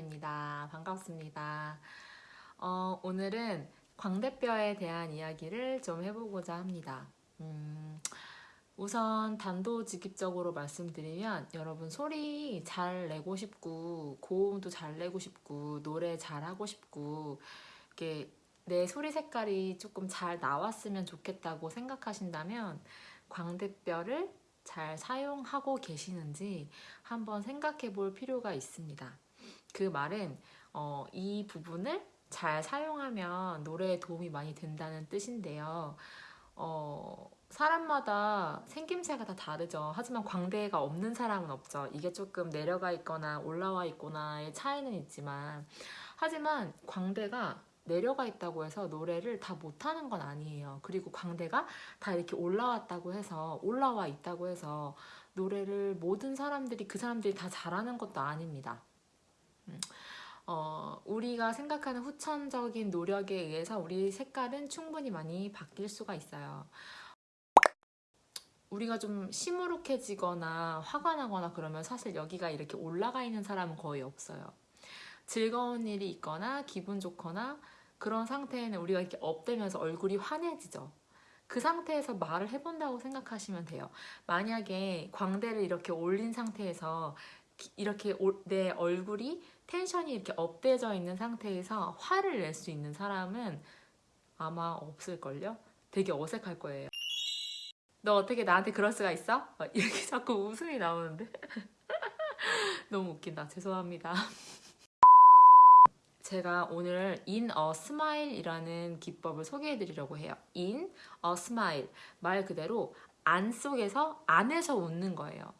이하나입니다. 반갑습니다. 어, 오늘은 광대뼈에 대한 이야기를 좀 해보고자 합니다. 음, 우선 단도직입적으로 말씀드리면 여러분 소리 잘 내고 싶고 고음도 잘 내고 싶고 노래 잘 하고 싶고 이렇게 내 소리 색깔이 조금 잘 나왔으면 좋겠다고 생각하신다면 광대뼈를 잘 사용하고 계시는지 한번 생각해 볼 필요가 있습니다. 그 말은 어, 이 부분을 잘 사용하면 노래에 도움이 많이 된다는 뜻인데요. 어, 사람마다 생김새가 다 다르죠. 하지만 광대가 없는 사람은 없죠. 이게 조금 내려가 있거나 올라와 있거나의 차이는 있지만 하지만 광대가 내려가 있다고 해서 노래를 다 못하는 건 아니에요. 그리고 광대가 다 이렇게 올라왔다고 해서 올라와 있다고 해서 노래를 모든 사람들이 그 사람들이 다 잘하는 것도 아닙니다. 음, 어, 우리가 생각하는 후천적인 노력에 의해서 우리 색깔은 충분히 많이 바뀔 수가 있어요. 우리가 좀 시무룩해지거나 화가 나거나 그러면 사실 여기가 이렇게 올라가 있는 사람은 거의 없어요. 즐거운 일이 있거나 기분 좋거나 그런 상태에는 우리가 이렇게 업되면서 얼굴이 환해지죠. 그 상태에서 말을 해본다고 생각하시면 돼요. 만약에 광대를 이렇게 올린 상태에서 이렇게 내 얼굴이 텐션이 이렇게 업돼져 있는 상태에서 화를 낼 수 있는 사람은 아마 없을걸요? 되게 어색할 거예요. 너 어떻게 나한테 그럴 수가 있어? 이렇게 자꾸 웃음이 나오는데 너무 웃긴다. 죄송합니다. 제가 오늘 in a smile 이라는 기법을 소개해 드리려고 해요. in a smile 말 그대로 안 속에서 안에서 웃는 거예요.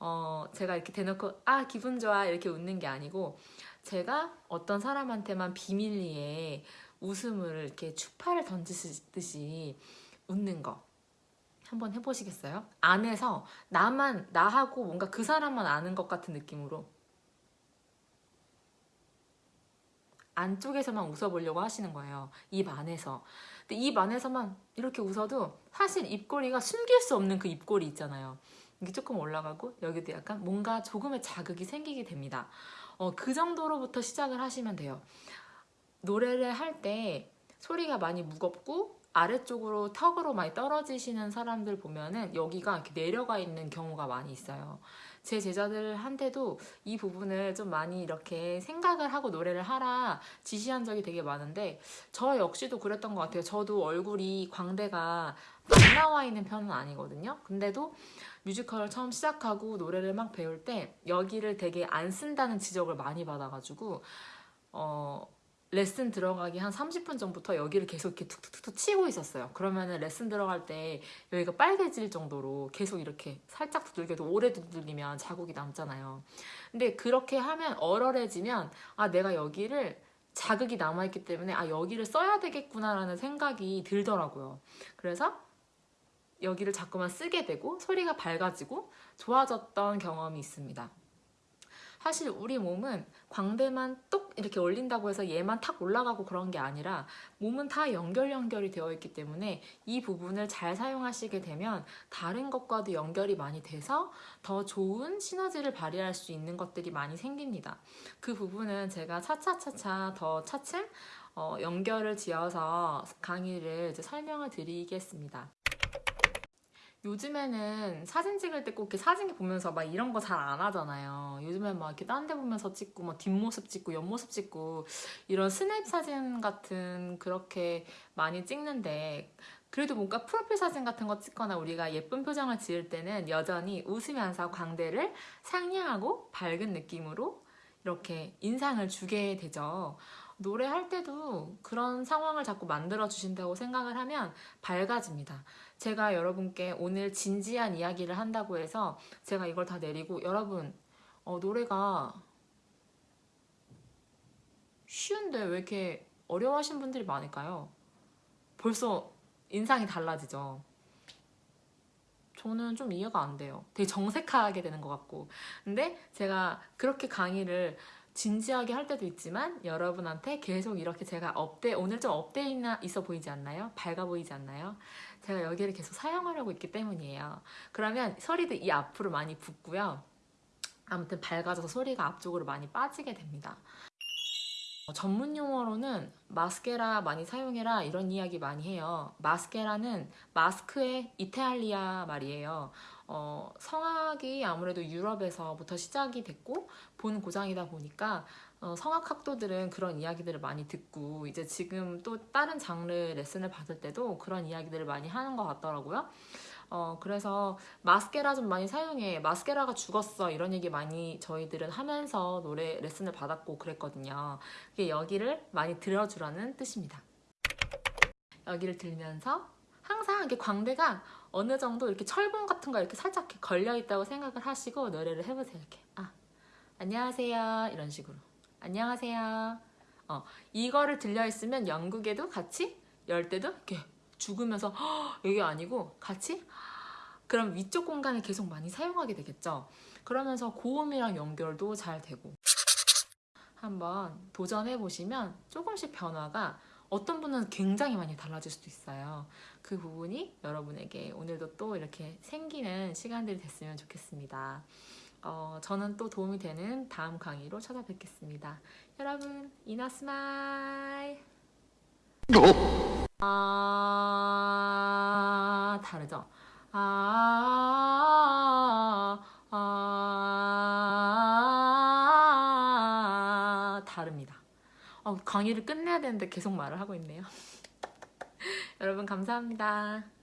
어, 제가 이렇게 대놓고 아 기분 좋아 이렇게 웃는 게 아니고 제가 어떤 사람한테만 비밀리에 웃음을 이렇게 추파를 던지듯이 웃는 거 한번 해보시겠어요? 안에서 나만 나하고 뭔가 그 사람만 아는 것 같은 느낌으로 안쪽에서만 웃어보려고 하시는 거예요. 입 안에서. 근데 입 안에서만 이렇게 웃어도 사실 입꼬리가 숨길 수 없는 그 입꼬리 있잖아요. 이게 조금 올라가고 여기도 약간 뭔가 조금의 자극이 생기게 됩니다. 어, 그 정도로부터 시작을 하시면 돼요. 노래를 할 때 소리가 많이 무겁고 아래쪽으로 턱으로 많이 떨어지시는 사람들 보면은 여기가 이렇게 내려가 있는 경우가 많이 있어요. 제 제자들한테도 이 부분을 좀 많이 이렇게 생각을 하고 노래를 하라 지시한 적이 되게 많은데 저 역시도 그랬던 것 같아요. 저도 얼굴이 광대가 안 나와 있는 편은 아니거든요. 근데도 뮤지컬을 처음 시작하고 노래를 막 배울 때 여기를 되게 안 쓴다는 지적을 많이 받아가지고 어 레슨 들어가기 한 30분 전부터 여기를 계속 이렇게 툭툭툭 치고 있었어요. 그러면은 레슨 들어갈 때 여기가 빨개질 정도로 계속 이렇게 살짝 두들겨도 오래 두들기면 자국이 남잖아요. 근데 그렇게 하면 얼얼해지면 아 내가 여기를 자극이 남아있기 때문에 아 여기를 써야 되겠구나라는 생각이 들더라고요. 그래서 여기를 자꾸만 쓰게 되고 소리가 밝아지고 좋아졌던 경험이 있습니다. 사실 우리 몸은 광대만 똑 이렇게 올린다고 해서 얘만 탁 올라가고 그런 게 아니라 몸은 다 연결 연결이 되어 있기 때문에 이 부분을 잘 사용하시게 되면 다른 것과도 연결이 많이 돼서 더 좋은 시너지를 발휘할 수 있는 것들이 많이 생깁니다. 그 부분은 제가 차차차차 더 차츰 어, 연결을 지어서 강의를 설명을 드리겠습니다. 요즘에는 사진 찍을 때 꼭 이렇게 사진 보면서 막 이런 거 잘 안 하잖아요. 요즘엔 막 이렇게 딴 데 보면서 찍고 막 뒷모습 찍고 옆모습 찍고 이런 스냅 사진 같은 그렇게 많이 찍는데 그래도 뭔가 프로필 사진 같은 거 찍거나 우리가 예쁜 표정을 지을 때는 여전히 웃으면서 광대를 상냥하고 밝은 느낌으로 이렇게 인상을 주게 되죠. 노래할 때도 그런 상황을 자꾸 만들어 주신다고 생각을 하면 밝아집니다. 제가 여러분께 오늘 진지한 이야기를 한다고 해서 제가 이걸 다 내리고 여러분 어, 노래가 쉬운데 왜 이렇게 어려워하신 분들이 많을까요? 벌써 인상이 달라지죠. 저는 좀 이해가 안 돼요. 되게 정색하게 되는 것 같고. 근데 제가 그렇게 강의를 진지하게 할 때도 있지만 여러분한테 계속 이렇게 제가 업데 오늘 좀 있나 있어 보이지 않나요? 밝아 보이지 않나요? 제가 여기를 계속 사용하려고 있기 때문이에요. 그러면 소리도 이 앞으로 많이 붙고요. 아무튼 밝아져서 소리가 앞쪽으로 많이 빠지게 됩니다. 어, 전문 용어로는 마스케라 많이 사용해라 이런 이야기 많이 해요. 마스케라는 마스크의 이탈리아 말이에요. 어, 성악이 아무래도 유럽에서부터 시작이 됐고 본 고장이다 보니까 어, 성악 학도들은 그런 이야기들을 많이 듣고 이제 지금 또 다른 장르 레슨을 받을 때도 그런 이야기들을 많이 하는 것 같더라고요. 어, 그래서 마스케라 좀 많이 사용해. 마스케라가 죽었어. 이런 얘기 많이 저희들은 하면서 노래 레슨을 받았고 그랬거든요. 그게 여기를 많이 들어주라는 뜻입니다. 여기를 들면서 항상 이렇게 광대가 어느 정도 이렇게 철봉 같은 거 이렇게 살짝 이렇게 걸려 있다고 생각을 하시고 노래를 해보세요. 이렇게. 아, 안녕하세요. 이런 식으로. 안녕하세요. 어, 이거를 들려 있으면 영국에도 같이 열 때도 이렇게 죽으면서 "헉", 이게 아니고 같이 그럼 위쪽 공간을 계속 많이 사용하게 되겠죠. 그러면서 고음이랑 연결도 잘 되고 한번 도전해 보시면 조금씩 변화가 어떤 분은 굉장히 많이 달라질 수도 있어요. 그 부분이 여러분에게 오늘도 또 이렇게 생기는 시간들이 됐으면 좋겠습니다. 어, 저는 또 도움이 되는 다음 강의로 찾아뵙겠습니다. 여러분, 이나스마일! 아, 다르죠? 아, 아, 다릅니다. 어, 강의를 끝내야 되는데 계속 말을 하고 있네요. 여러분, 감사합니다.